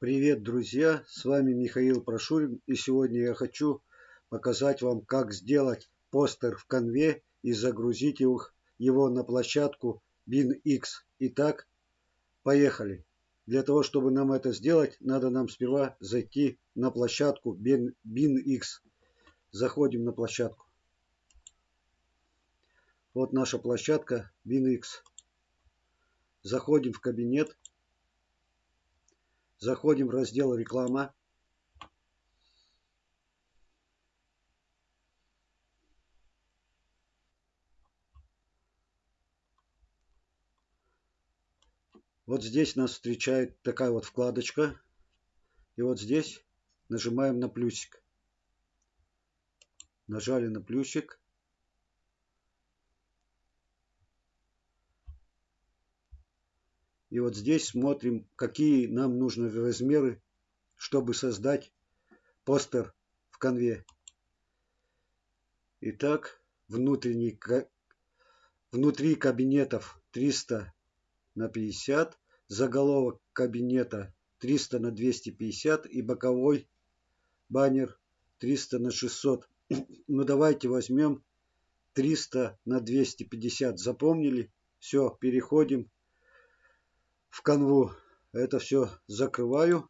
Привет, друзья! С вами Михаил Прошурин и сегодня я хочу показать вам, как сделать постер в конве и загрузить его на площадку BinX. Итак, поехали! Для того, чтобы нам это сделать, надо нам сперва зайти на площадку BinX. Заходим на площадку. Вот наша площадка BinX. Заходим в кабинет. Заходим в раздел реклама. Вот здесь нас встречает такая вот вкладочка. И вот здесь нажимаем на плюсик. Нажали на плюсик. И вот здесь смотрим, какие нам нужны размеры, чтобы создать постер в конве. Итак, внутренний, внутри кабинетов 300 на 50, заголовок кабинета 300 на 250 и боковой баннер 300 на 600. Ну давайте возьмем 300 на 250. Запомнили? Все, переходим в канву. Это все закрываю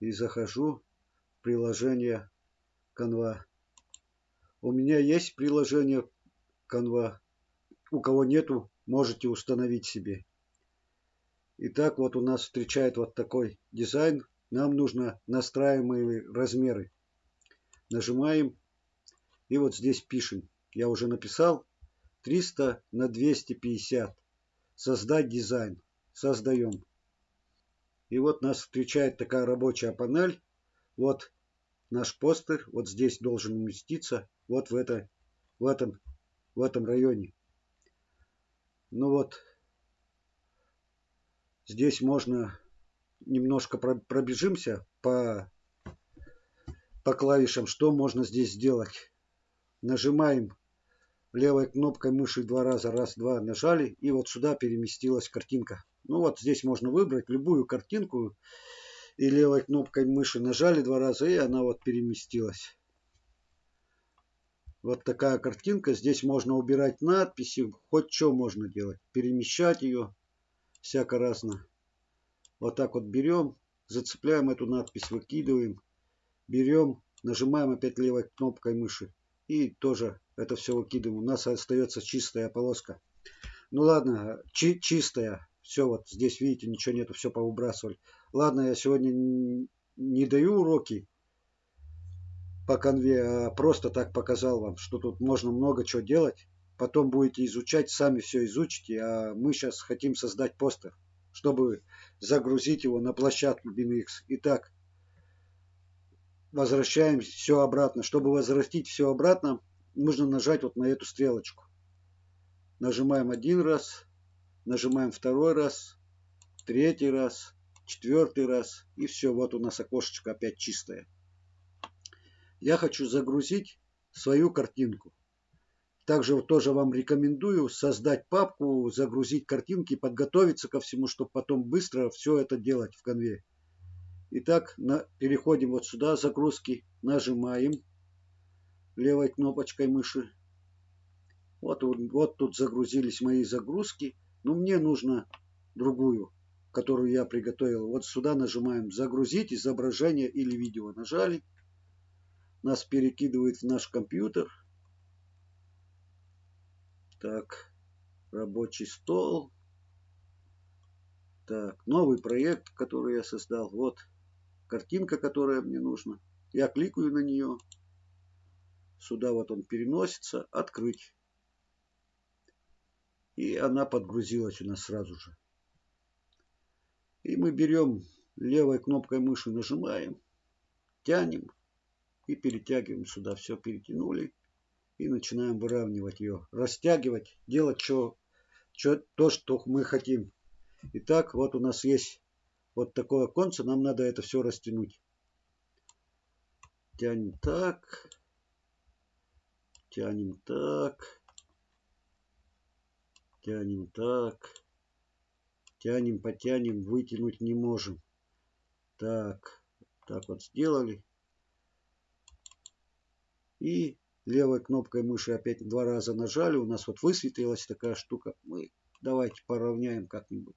и захожу в приложение канва. У меня есть приложение канва. У кого нету, можете установить себе. Итак, вот у нас встречает вот такой дизайн. Нам нужно настраиваемые размеры. Нажимаем и вот здесь пишем. Я уже написал 300 на 250. Создать дизайн создаем. И вот нас встречает такая рабочая панель. Вот наш постер. Вот здесь должен уместиться. Вот в, это, в, этом, в этом районе. Ну вот. Здесь можно немножко пробежимся по, по клавишам. Что можно здесь сделать? Нажимаем левой кнопкой мыши два раза. Раз, два нажали. И вот сюда переместилась картинка. Ну вот здесь можно выбрать любую картинку и левой кнопкой мыши нажали два раза и она вот переместилась. Вот такая картинка. Здесь можно убирать надписи, хоть что можно делать. Перемещать ее всяко разно. Вот так вот берем, зацепляем эту надпись, выкидываем. Берем, нажимаем опять левой кнопкой мыши. И тоже это все выкидываем. У нас остается чистая полоска. Ну ладно, чи чистая. Все, вот здесь, видите, ничего нету, все повыбрасывали. Ладно, я сегодня не даю уроки по конве, а просто так показал вам, что тут можно много чего делать. Потом будете изучать, сами все изучите, а мы сейчас хотим создать постер, чтобы загрузить его на площадку BinX. Итак, возвращаем все обратно. Чтобы возвратить все обратно, нужно нажать вот на эту стрелочку. Нажимаем один раз, Нажимаем второй раз, третий раз, четвертый раз. И все, вот у нас окошечко опять чистое. Я хочу загрузить свою картинку. Также тоже вам рекомендую создать папку, загрузить картинки, подготовиться ко всему, чтобы потом быстро все это делать в конве. Итак, на, переходим вот сюда, загрузки, нажимаем левой кнопочкой мыши. Вот, вот тут загрузились мои загрузки. Но мне нужно другую, которую я приготовил. Вот сюда нажимаем «Загрузить изображение или видео». Нажали. Нас перекидывает в наш компьютер. Так, рабочий стол. Так, новый проект, который я создал. Вот картинка, которая мне нужна. Я кликаю на нее. Сюда вот он переносится. Открыть. И она подгрузилась у нас сразу же. И мы берем левой кнопкой мыши, нажимаем, тянем и перетягиваем сюда. Все перетянули и начинаем выравнивать ее. Растягивать, делать что, что, то, что мы хотим. Итак, вот у нас есть вот такое оконце. Нам надо это все растянуть. Тянем так. Тянем так. Тянем так. Тянем, потянем, вытянуть не можем. Так, так вот сделали. И левой кнопкой мыши опять два раза нажали. У нас вот высветилась такая штука. Мы давайте поравняем как-нибудь.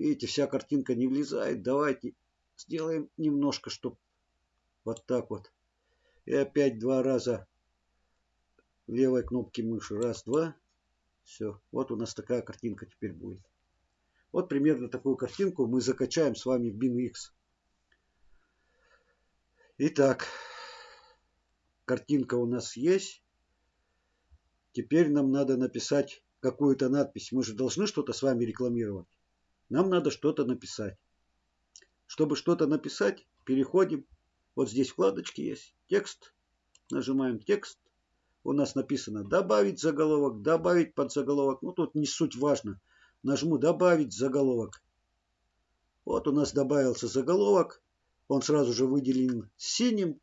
Видите, вся картинка не влезает. Давайте сделаем немножко, чтобы вот так вот. И опять два раза левой кнопки мыши. Раз, два. Все. Вот у нас такая картинка теперь будет. Вот примерно такую картинку мы закачаем с вами в BinX. Итак, картинка у нас есть. Теперь нам надо написать какую-то надпись. Мы же должны что-то с вами рекламировать. Нам надо что-то написать. Чтобы что-то написать, переходим. Вот здесь вкладочки есть. Текст. Нажимаем текст. У нас написано добавить заголовок, добавить подзаголовок. Ну тут не суть важно. Нажму добавить заголовок. Вот у нас добавился заголовок. Он сразу же выделен синим.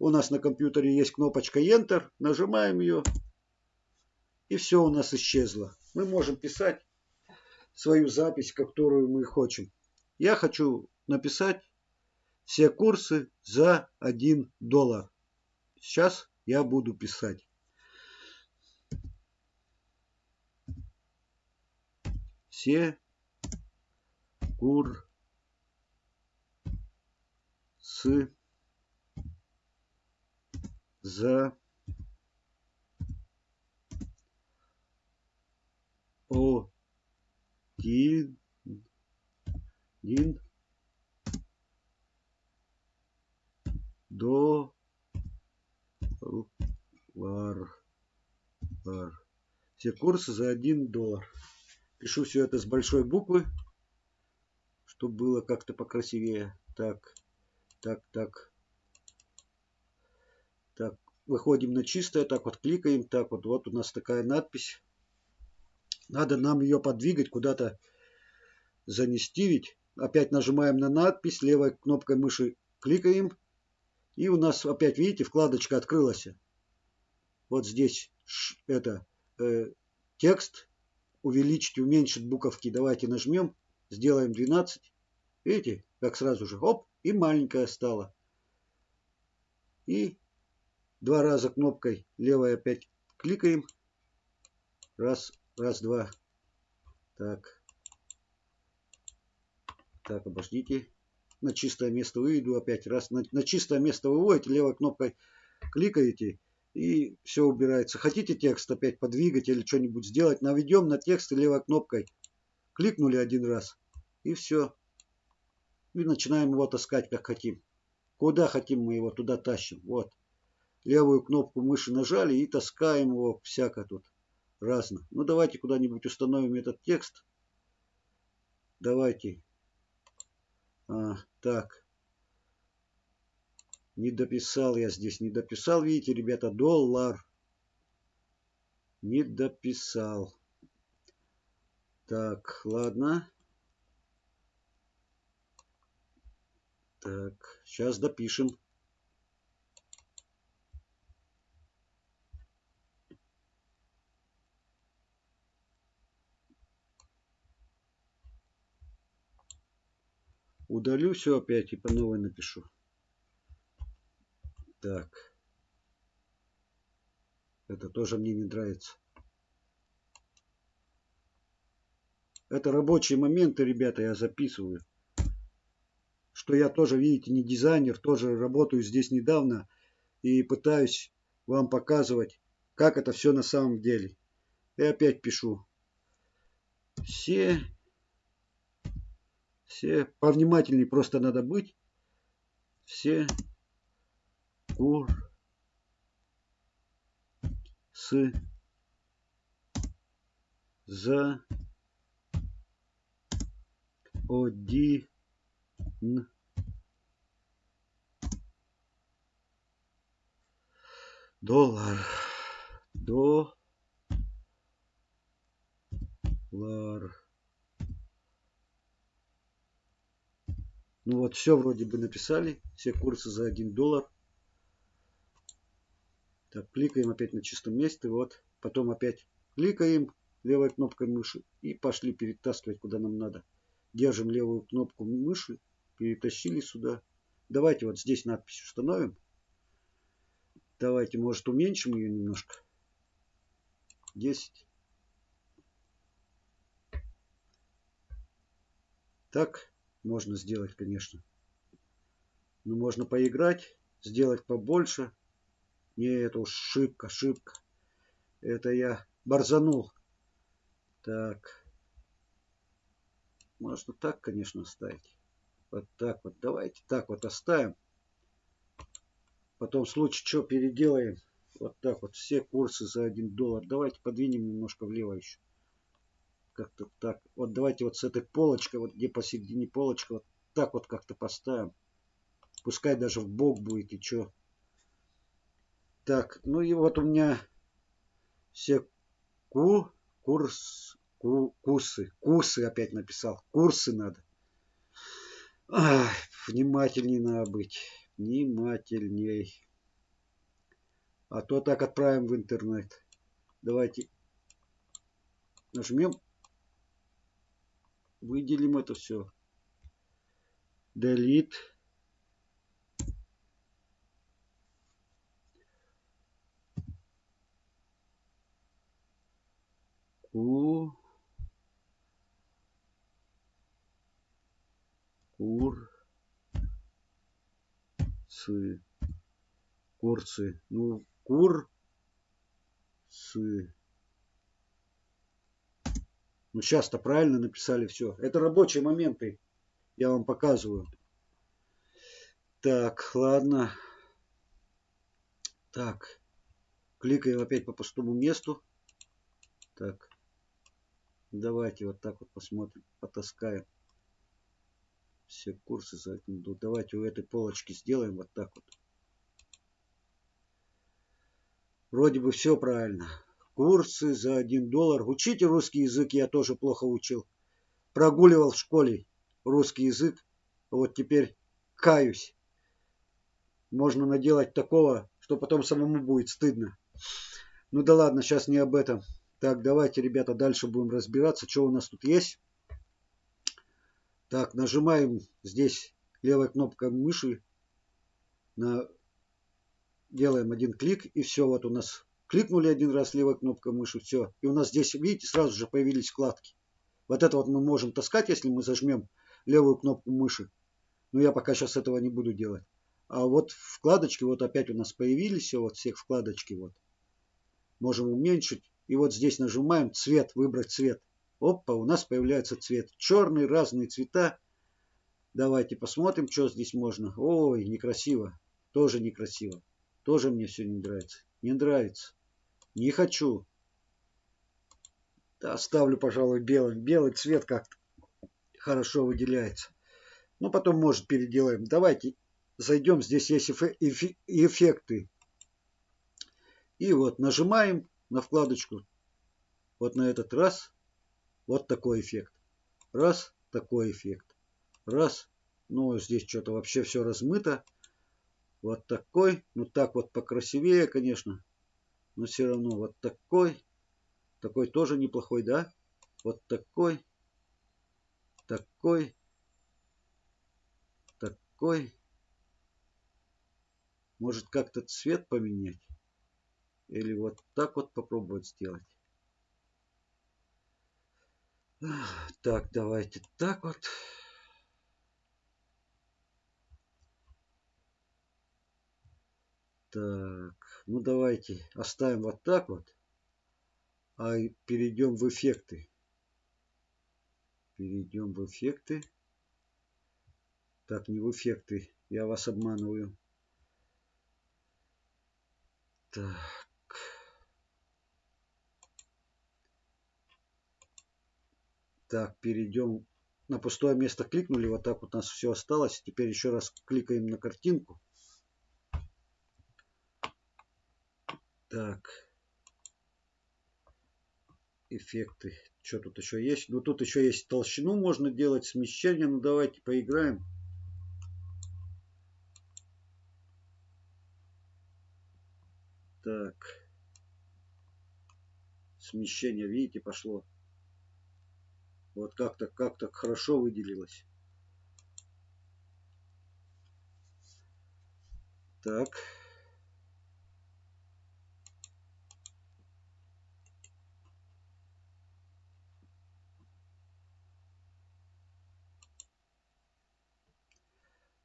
У нас на компьютере есть кнопочка Enter. Нажимаем ее. И все у нас исчезло. Мы можем писать свою запись, которую мы хотим. Я хочу написать все курсы за 1 доллар. Сейчас я буду писать. Все курсы за один, один доллар. Все курсы за один доллар. Пишу все это с большой буквы, чтобы было как-то покрасивее. Так, так, так. Так, выходим на чистое, так вот кликаем, так вот, вот у нас такая надпись. Надо нам ее подвигать, куда-то занести ведь. Опять нажимаем на надпись, левой кнопкой мыши кликаем. И у нас опять, видите, вкладочка открылась. Вот здесь это э, текст. Увеличить, уменьшить буковки. Давайте нажмем. Сделаем 12. Видите, как сразу же. Оп, и маленькая стала. И два раза кнопкой левой опять кликаем. Раз, Раз, два. Так. Так, обождите. На чистое место выведу опять. Раз на, на чистое место выводите, левой кнопкой кликаете и все убирается. Хотите текст опять подвигать или что-нибудь сделать, наведем на текст левой кнопкой. Кликнули один раз и все. И начинаем его таскать как хотим. Куда хотим мы его, туда тащим. Вот. Левую кнопку мыши нажали и таскаем его всяко тут разно. Ну, давайте куда-нибудь установим этот текст. Давайте. А, так. Не дописал я здесь, не дописал. Видите, ребята, доллар. Не дописал. Так, ладно. Так, сейчас допишем. Удалю все опять и по новой напишу. Так. Это тоже мне не нравится. Это рабочие моменты, ребята, я записываю. Что я тоже, видите, не дизайнер, тоже работаю здесь недавно. И пытаюсь вам показывать, как это все на самом деле. И опять пишу. Все все повнимательнее просто надо быть. Все кур с за один доллар. Доллар. Ну вот, все вроде бы написали. Все курсы за 1 доллар. Так, кликаем опять на чистом месте. Вот. Потом опять кликаем левой кнопкой мыши. И пошли перетаскивать куда нам надо. Держим левую кнопку мыши. перетащили сюда. Давайте вот здесь надпись установим. Давайте, может, уменьшим ее немножко. 10. Так можно сделать, конечно. Но можно поиграть, сделать побольше. Не, это уж шибко, шибко. Это я борзанул. Так. Можно так, конечно, оставить. Вот так вот. Давайте так вот оставим. Потом в случае что переделаем. Вот так вот. Все курсы за 1 доллар. Давайте подвинем немножко влево еще. Как-то так. Вот давайте вот с этой полочкой, вот где посередине полочка, вот так вот как-то поставим. Пускай даже в бок будет и что. Так, ну и вот у меня все ку, курс, ку, курсы, курсы опять написал. Курсы надо. Ах, внимательнее надо быть. Внимательней. А то так отправим в интернет. Давайте нажмем. Выделим это все. Delete. Ку. Кур. Цы. Курцы. Ну, кур. Цы. Ну, сейчас-то правильно написали все. Это рабочие моменты. Я вам показываю. Так, ладно. Так. Кликаем опять по пустому месту. Так. Давайте вот так вот посмотрим, потаскаем все курсы за ну, Давайте у этой полочки сделаем вот так вот. Вроде бы все правильно. Курсы за один доллар. Учите русский язык, я тоже плохо учил. Прогуливал в школе русский язык. Вот теперь каюсь. Можно наделать такого, что потом самому будет стыдно. Ну да ладно, сейчас не об этом. Так, давайте, ребята, дальше будем разбираться, что у нас тут есть. Так, нажимаем здесь левой кнопкой мыши. На... Делаем один клик и все. Вот у нас кликнули один раз левой кнопкой мыши, все. И у нас здесь, видите, сразу же появились вкладки. Вот это вот мы можем таскать, если мы зажмем левую кнопку мыши. Но я пока сейчас этого не буду делать. А вот вкладочки вот опять у нас появились, вот всех вкладочки вот. Можем уменьшить. И вот здесь нажимаем цвет, выбрать цвет. Опа, у нас появляется цвет. Черный, разные цвета. Давайте посмотрим, что здесь можно. Ой, некрасиво. Тоже некрасиво. Тоже мне все не нравится. Не нравится. Не хочу. Оставлю, пожалуй, белым. Белый цвет как-то хорошо выделяется. Ну, потом, может, переделаем. Давайте зайдем. Здесь есть эффекты. И вот нажимаем на вкладочку. Вот на этот раз. Вот такой эффект. Раз, такой эффект. Раз. Ну, здесь что-то вообще все размыто. Вот такой. Ну, так вот покрасивее, конечно. Но все равно вот такой. Такой тоже неплохой, да? Вот такой. Такой. Такой. Может как-то цвет поменять? Или вот так вот попробовать сделать. Так, давайте так вот. Так, ну давайте оставим вот так вот. А перейдем в эффекты. Перейдем в эффекты. Так, не в эффекты. Я вас обманываю. Так. Так, перейдем на пустое место кликнули, вот так вот у нас все осталось. Теперь еще раз кликаем на картинку. Так. Эффекты. Что тут еще есть? Ну тут еще есть толщину можно делать, смещение. Ну давайте поиграем. Так. Смещение, видите, пошло. Вот как-то как-то хорошо выделилось. Так.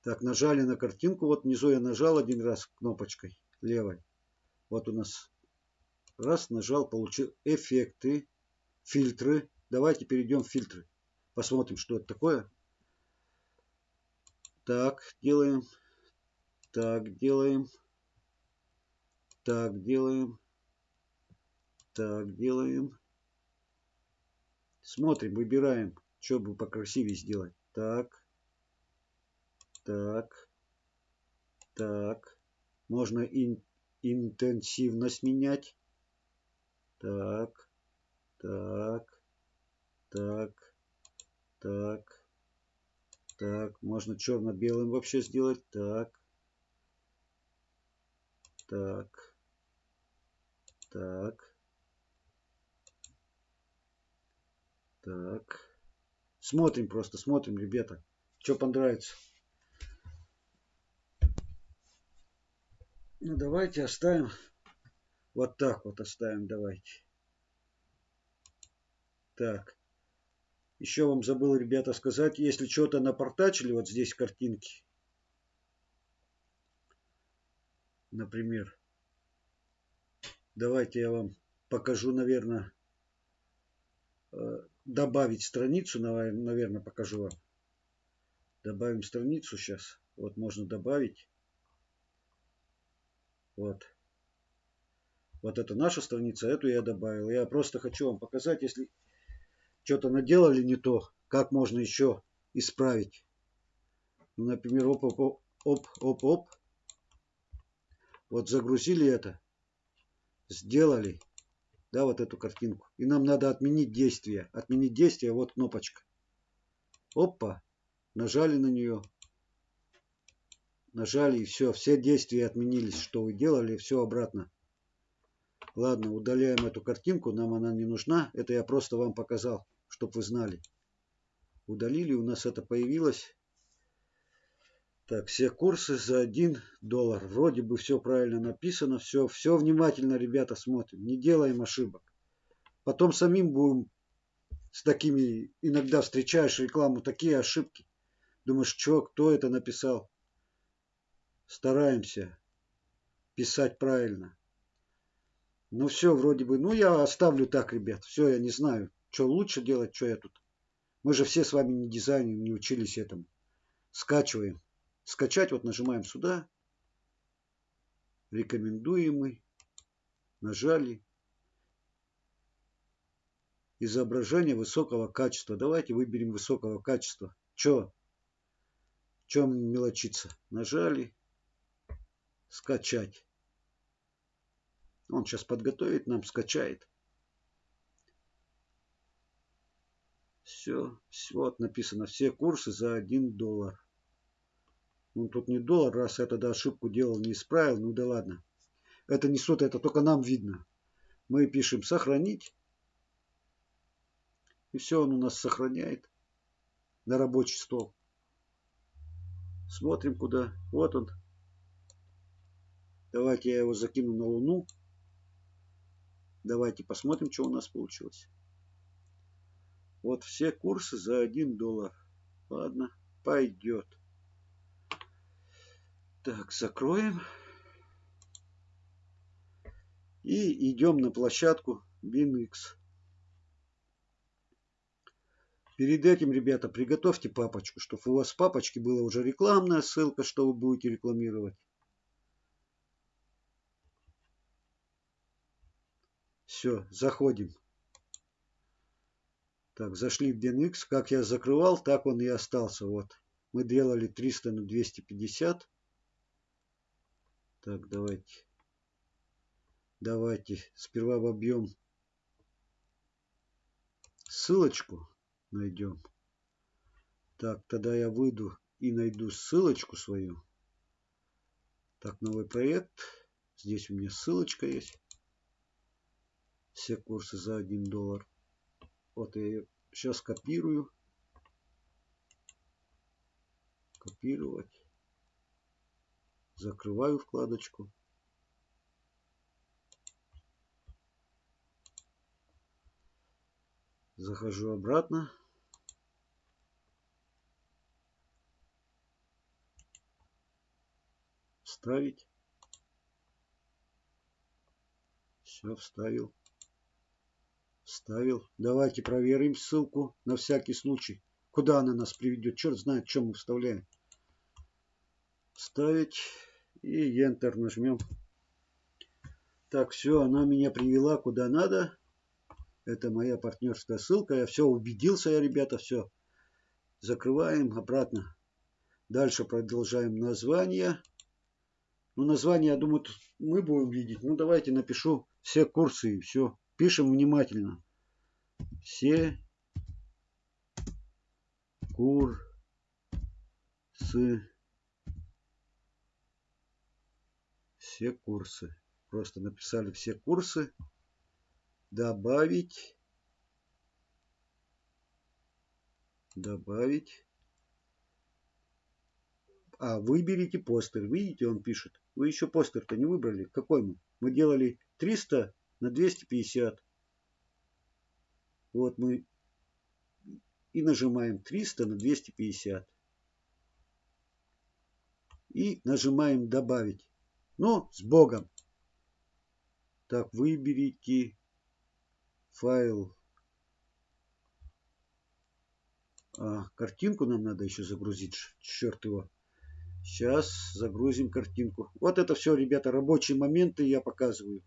Так, нажали на картинку. Вот внизу я нажал один раз кнопочкой левой. Вот у нас раз нажал, получил эффекты, фильтры. Давайте перейдем в фильтры. Посмотрим, что это такое. Так, делаем. Так, делаем. Так, делаем. Так, делаем. Смотрим, выбираем, что бы покрасивее сделать. Так. Так. Так. Можно ин интенсивность менять. Так. Так. Так. Так. Так. Можно черно-белым вообще сделать. Так. Так. Так. Так. Смотрим просто, смотрим, ребята. Что понравится. Ну, давайте оставим. Вот так вот оставим, давайте. Так. Еще вам забыл, ребята, сказать, если что-то напортачили, вот здесь картинки. Например. Давайте я вам покажу, наверное, э, добавить страницу, наверное, покажу вам. Добавим страницу сейчас. Вот можно добавить. Вот. Вот это наша страница, эту я добавил. Я просто хочу вам показать, если что-то наделали не то, как можно еще исправить. Ну, например, оп, оп, оп, оп, оп. Вот загрузили это, сделали, да, вот эту картинку. И нам надо отменить действие. Отменить действие, вот кнопочка. Опа, нажали на нее нажали и все, все действия отменились, что вы делали, все обратно. Ладно, удаляем эту картинку, нам она не нужна. Это я просто вам показал, чтобы вы знали. Удалили, у нас это появилось. Так, все курсы за 1 доллар. Вроде бы все правильно написано. Все, все внимательно, ребята, смотрим. Не делаем ошибок. Потом самим будем с такими, иногда встречаешь рекламу, такие ошибки. Думаешь, что, кто это написал? стараемся писать правильно. Ну все, вроде бы, ну я оставлю так, ребят. Все, я не знаю, что лучше делать, что я тут. Мы же все с вами не дизайнеры, не учились этому. Скачиваем. Скачать, вот нажимаем сюда. Рекомендуемый. Нажали. Изображение высокого качества. Давайте выберем высокого качества. Че? Чем мелочиться? Нажали скачать. Он сейчас подготовит, нам скачает. Все, вот написано, все курсы за 1 доллар. Ну, тут не доллар, раз я тогда ошибку делал, не исправил, ну да ладно. Это не суть, это только нам видно. Мы пишем сохранить. И все, он у нас сохраняет на рабочий стол. Смотрим куда. Вот он, Давайте я его закину на Луну. Давайте посмотрим, что у нас получилось. Вот все курсы за 1 доллар. Ладно, пойдет. Так, закроем. И идем на площадку BinX. Перед этим, ребята, приготовьте папочку, чтобы у вас в папочке была уже рекламная ссылка, что вы будете рекламировать. Все, заходим. Так, зашли в BenX. Как я закрывал, так он и остался. Вот. Мы делали 300 на 250. Так, давайте. Давайте сперва вобьем ссылочку. Найдем. Так, тогда я выйду и найду ссылочку свою. Так, новый проект. Здесь у меня ссылочка есть все курсы за 1 доллар. Вот ее сейчас копирую. Копировать. Закрываю вкладочку. Захожу обратно. Вставить. Все, вставил. Вставил. Давайте проверим ссылку на всякий случай. Куда она нас приведет? Черт знает, что мы вставляем. Вставить. И Enter нажмем. Так, все, она меня привела куда надо. Это моя партнерская ссылка. Я все убедился, я, ребята, все. Закрываем обратно. Дальше продолжаем название. Ну, название, я думаю, мы будем видеть. Ну, давайте напишу все курсы и все. Пишем внимательно. Все курсы все курсы. Просто написали все курсы. Добавить. Добавить. А, выберите постер. Видите, он пишет. Вы еще постер-то не выбрали. Какой мы? Мы делали 300 на 250. Вот мы и нажимаем 300 на 250. И нажимаем добавить. Ну, с Богом. Так, выберите файл. А, картинку нам надо еще загрузить. Черт его. Сейчас загрузим картинку. Вот это все, ребята, рабочие моменты я показываю.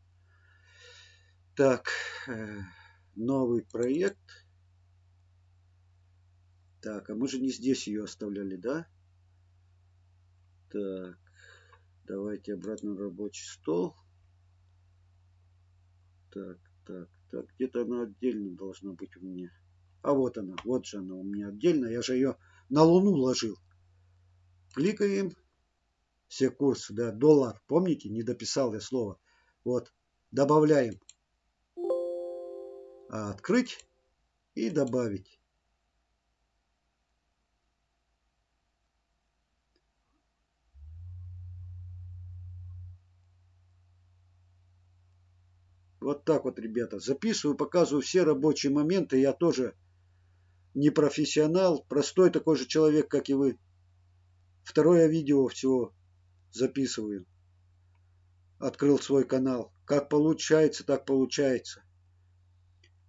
Так, э, новый проект. Так, а мы же не здесь ее оставляли, да? Так. Давайте обратно на рабочий стол. Так, так, так. Где-то она отдельно должна быть у меня. А вот она, вот же она у меня отдельно. Я же ее на Луну ложил. Кликаем. Все курсы, да, доллар. Помните, не дописал я слово. Вот, добавляем. А открыть и добавить. Вот так вот, ребята. Записываю, показываю все рабочие моменты. Я тоже не профессионал, простой такой же человек, как и вы. Второе видео всего записываю. Открыл свой канал. Как получается, так получается.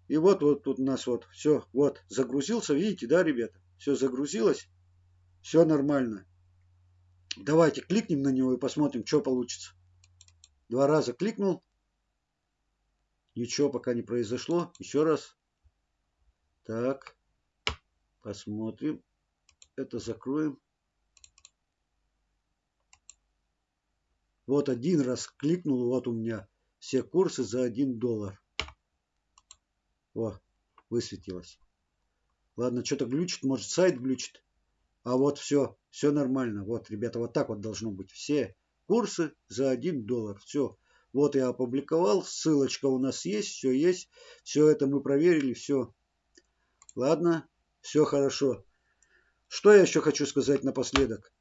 И вот, вот тут у нас вот все, вот, загрузился, видите, да, ребята? Все загрузилось, все нормально. Давайте кликнем на него и посмотрим, что получится. Два раза кликнул, Ничего пока не произошло. Еще раз. Так. Посмотрим. Это закроем. Вот один раз кликнул, вот у меня все курсы за 1 доллар. О, высветилось. Ладно, что-то глючит, может сайт глючит. А вот все, все нормально. Вот, ребята, вот так вот должно быть. Все курсы за 1 доллар. Все. Вот я опубликовал, ссылочка у нас есть, все есть. Все это мы проверили, все. Ладно, все хорошо. Что я еще хочу сказать напоследок?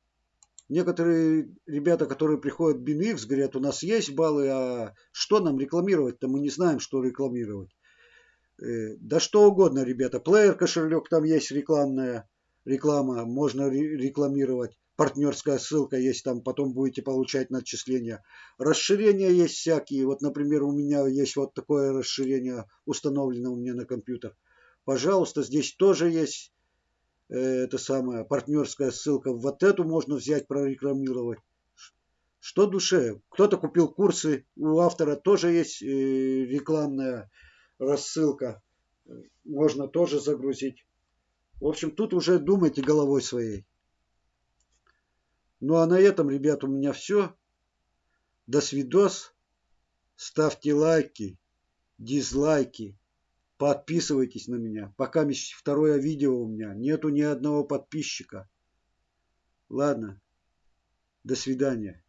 Некоторые ребята, которые приходят в BinX, говорят, у нас есть баллы, а что нам рекламировать-то? Мы не знаем, что рекламировать. Э, да что угодно, ребята. Плеер кошелек, там есть рекламная реклама, можно рекламировать партнерская ссылка есть, там потом будете получать начисления. Расширения есть всякие. Вот, например, у меня есть вот такое расширение установлено у меня на компьютер. Пожалуйста, здесь тоже есть э, это самая партнерская ссылка. Вот эту можно взять, прорекламировать. Что душе? Кто-то купил курсы, у автора тоже есть э, рекламная рассылка. Можно тоже загрузить. В общем, тут уже думайте головой своей. Ну а на этом, ребят, у меня все. До свидос. Ставьте лайки, дизлайки. Подписывайтесь на меня. Пока второе видео у меня. Нету ни одного подписчика. Ладно. До свидания.